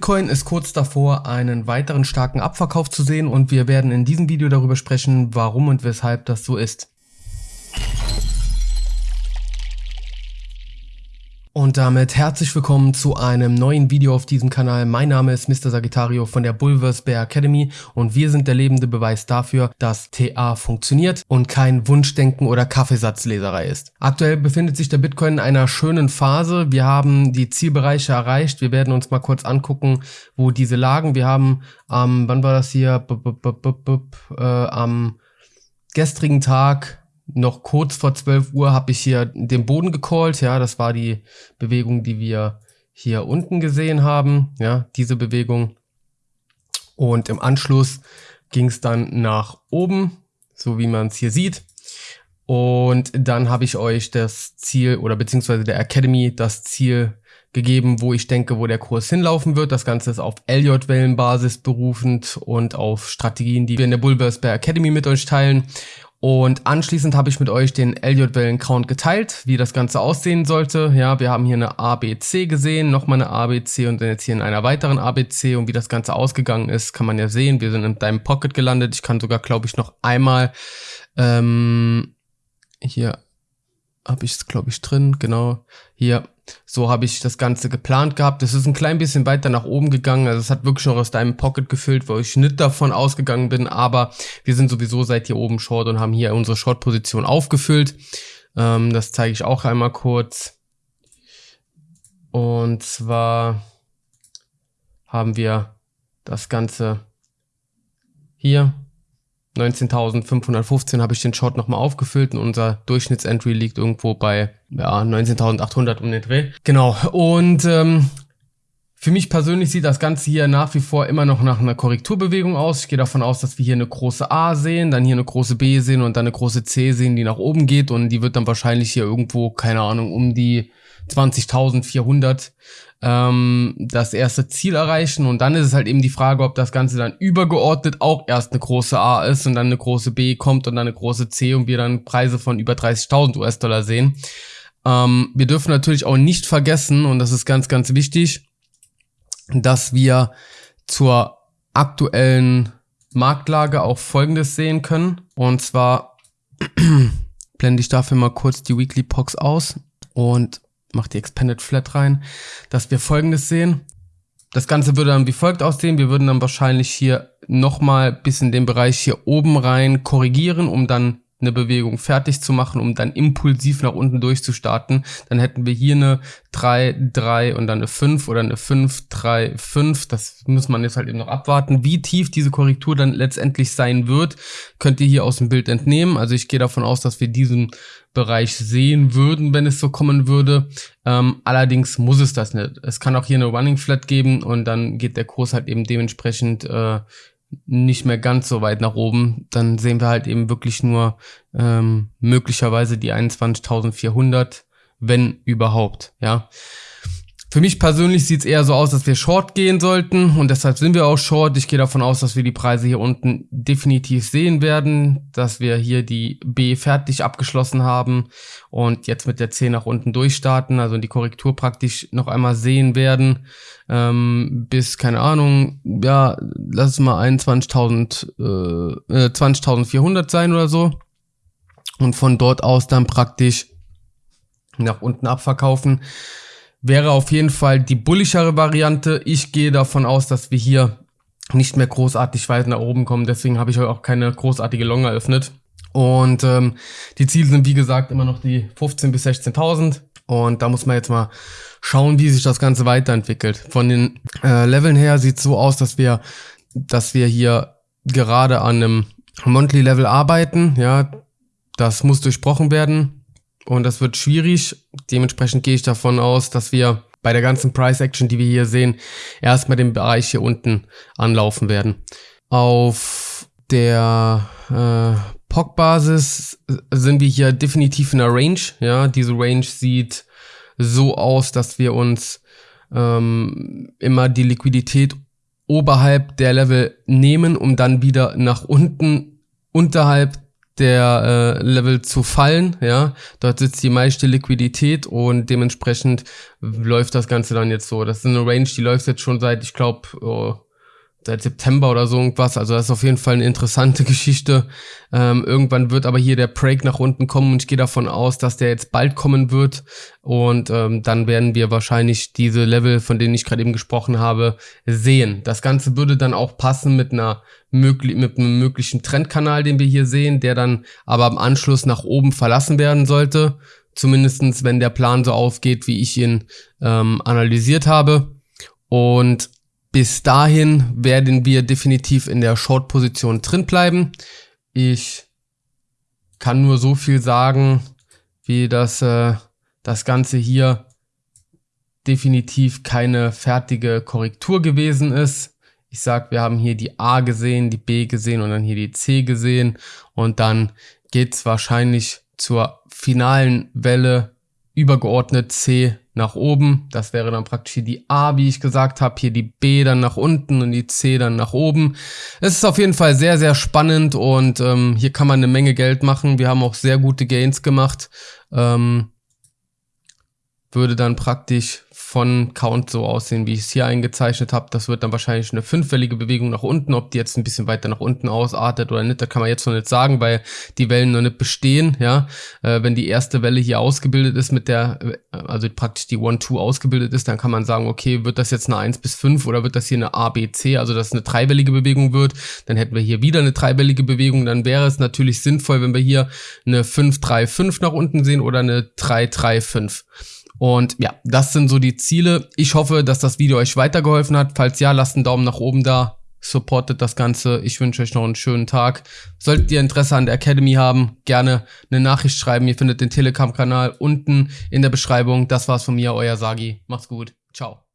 Bitcoin ist kurz davor, einen weiteren starken Abverkauf zu sehen und wir werden in diesem Video darüber sprechen, warum und weshalb das so ist. Und damit herzlich willkommen zu einem neuen Video auf diesem Kanal. Mein Name ist Mr. Sagittario von der Bulvers Bear Academy und wir sind der lebende Beweis dafür, dass TA funktioniert und kein Wunschdenken oder Kaffeesatzleserei ist. Aktuell befindet sich der Bitcoin in einer schönen Phase. Wir haben die Zielbereiche erreicht. Wir werden uns mal kurz angucken, wo diese lagen. Wir haben am, ähm, wann war das hier? B -b -b äh, am gestrigen Tag noch kurz vor 12 Uhr habe ich hier den Boden gecallt. Ja, das war die Bewegung, die wir hier unten gesehen haben. Ja, diese Bewegung. Und im Anschluss ging es dann nach oben, so wie man es hier sieht. Und dann habe ich euch das Ziel oder beziehungsweise der Academy das Ziel gegeben, wo ich denke, wo der Kurs hinlaufen wird. Das Ganze ist auf Elliott-Wellenbasis berufend und auf Strategien, die wir in der Bullverse Bear Academy mit euch teilen. Und anschließend habe ich mit euch den Elliott-Wellen-Count geteilt, wie das Ganze aussehen sollte. Ja, wir haben hier eine ABC gesehen, nochmal eine ABC und dann jetzt hier in einer weiteren ABC. Und wie das Ganze ausgegangen ist, kann man ja sehen. Wir sind in deinem Pocket gelandet. Ich kann sogar, glaube ich, noch einmal ähm, hier habe ich es, glaube ich, drin. Genau. Hier so habe ich das Ganze geplant gehabt. Es ist ein klein bisschen weiter nach oben gegangen. Also es hat wirklich noch aus deinem Pocket gefüllt, wo ich nicht davon ausgegangen bin. Aber wir sind sowieso seit hier oben Short und haben hier unsere Short-Position aufgefüllt. Ähm, das zeige ich auch einmal kurz. Und zwar haben wir das Ganze hier 19.515 habe ich den Short nochmal aufgefüllt und unser Durchschnittsentry liegt irgendwo bei ja, 19.800 um den Dreh. Genau, und ähm, für mich persönlich sieht das Ganze hier nach wie vor immer noch nach einer Korrekturbewegung aus. Ich gehe davon aus, dass wir hier eine große A sehen, dann hier eine große B sehen und dann eine große C sehen, die nach oben geht und die wird dann wahrscheinlich hier irgendwo, keine Ahnung, um die 20.400 ähm, das erste Ziel erreichen und dann ist es halt eben die Frage, ob das Ganze dann übergeordnet auch erst eine große A ist und dann eine große B kommt und dann eine große C und wir dann Preise von über 30.000 US-Dollar sehen. Ähm, wir dürfen natürlich auch nicht vergessen, und das ist ganz, ganz wichtig, dass wir zur aktuellen Marktlage auch Folgendes sehen können. Und zwar blende ich dafür mal kurz die Weekly Pox aus und mache die Expanded Flat rein, dass wir folgendes sehen. Das Ganze würde dann wie folgt aussehen. Wir würden dann wahrscheinlich hier nochmal bis in den Bereich hier oben rein korrigieren, um dann eine Bewegung fertig zu machen, um dann impulsiv nach unten durchzustarten, dann hätten wir hier eine 3, 3 und dann eine 5 oder eine 5, 3, 5. Das muss man jetzt halt eben noch abwarten. Wie tief diese Korrektur dann letztendlich sein wird, könnt ihr hier aus dem Bild entnehmen. Also ich gehe davon aus, dass wir diesen Bereich sehen würden, wenn es so kommen würde. Ähm, allerdings muss es das nicht. Es kann auch hier eine Running Flat geben und dann geht der Kurs halt eben dementsprechend äh, nicht mehr ganz so weit nach oben, dann sehen wir halt eben wirklich nur ähm, möglicherweise die 21.400, wenn überhaupt, ja. Für mich persönlich sieht es eher so aus, dass wir Short gehen sollten. Und deshalb sind wir auch Short. Ich gehe davon aus, dass wir die Preise hier unten definitiv sehen werden, dass wir hier die B fertig abgeschlossen haben und jetzt mit der C nach unten durchstarten, also die Korrektur praktisch noch einmal sehen werden. Ähm, bis, keine Ahnung, ja, lass es mal 21.000, äh, 20.400 äh, sein oder so. Und von dort aus dann praktisch nach unten abverkaufen wäre auf jeden Fall die bullischere Variante. Ich gehe davon aus, dass wir hier nicht mehr großartig weit nach oben kommen. Deswegen habe ich auch keine großartige Long eröffnet. Und ähm, die Ziele sind wie gesagt immer noch die 15.000 bis 16.000. Und da muss man jetzt mal schauen, wie sich das Ganze weiterentwickelt. Von den äh, Leveln her sieht es so aus, dass wir, dass wir hier gerade an einem Monthly Level arbeiten. Ja, das muss durchbrochen werden. Und das wird schwierig. Dementsprechend gehe ich davon aus, dass wir bei der ganzen Price Action, die wir hier sehen, erstmal den Bereich hier unten anlaufen werden. Auf der äh, POC-Basis sind wir hier definitiv in einer Range. Ja, diese Range sieht so aus, dass wir uns ähm, immer die Liquidität oberhalb der Level nehmen, um dann wieder nach unten unterhalb der äh, Level zu fallen, ja. Dort sitzt die meiste Liquidität und dementsprechend läuft das Ganze dann jetzt so. Das ist eine Range, die läuft jetzt schon seit, ich glaube, oh, seit September oder so irgendwas. Also das ist auf jeden Fall eine interessante Geschichte. Ähm, irgendwann wird aber hier der Break nach unten kommen und ich gehe davon aus, dass der jetzt bald kommen wird. Und ähm, dann werden wir wahrscheinlich diese Level, von denen ich gerade eben gesprochen habe, sehen. Das Ganze würde dann auch passen mit einer möglich mit einem möglichen Trendkanal, den wir hier sehen, der dann aber im Anschluss nach oben verlassen werden sollte. Zumindestens, wenn der Plan so aufgeht, wie ich ihn ähm, analysiert habe. Und bis dahin werden wir definitiv in der Short-Position drin bleiben. Ich kann nur so viel sagen, wie das, äh, das Ganze hier definitiv keine fertige Korrektur gewesen ist. Ich sag, wir haben hier die A gesehen, die B gesehen und dann hier die C gesehen und dann geht's wahrscheinlich zur finalen Welle übergeordnet C nach oben. Das wäre dann praktisch hier die A, wie ich gesagt habe, hier die B dann nach unten und die C dann nach oben. Es ist auf jeden Fall sehr, sehr spannend und ähm, hier kann man eine Menge Geld machen. Wir haben auch sehr gute Gains gemacht. Ähm, würde dann praktisch von Count so aussehen, wie ich es hier eingezeichnet habe. Das wird dann wahrscheinlich eine fünfwellige Bewegung nach unten. Ob die jetzt ein bisschen weiter nach unten ausartet oder nicht, da kann man jetzt noch nicht sagen, weil die Wellen noch nicht bestehen. Ja, äh, Wenn die erste Welle hier ausgebildet ist mit der, äh, also praktisch die 1-2 ausgebildet ist, dann kann man sagen, okay, wird das jetzt eine 1 bis 5 oder wird das hier eine A, B, C, also dass es eine dreiwellige Bewegung wird. Dann hätten wir hier wieder eine dreiwellige Bewegung. Dann wäre es natürlich sinnvoll, wenn wir hier eine 5, 3, 5 nach unten sehen oder eine 3, 3, 5. Und ja, das sind so die Ziele. Ich hoffe, dass das Video euch weitergeholfen hat. Falls ja, lasst einen Daumen nach oben da. Supportet das Ganze. Ich wünsche euch noch einen schönen Tag. Solltet ihr Interesse an der Academy haben, gerne eine Nachricht schreiben. Ihr findet den Telegram-Kanal unten in der Beschreibung. Das war's von mir, euer Sagi. Macht's gut. Ciao.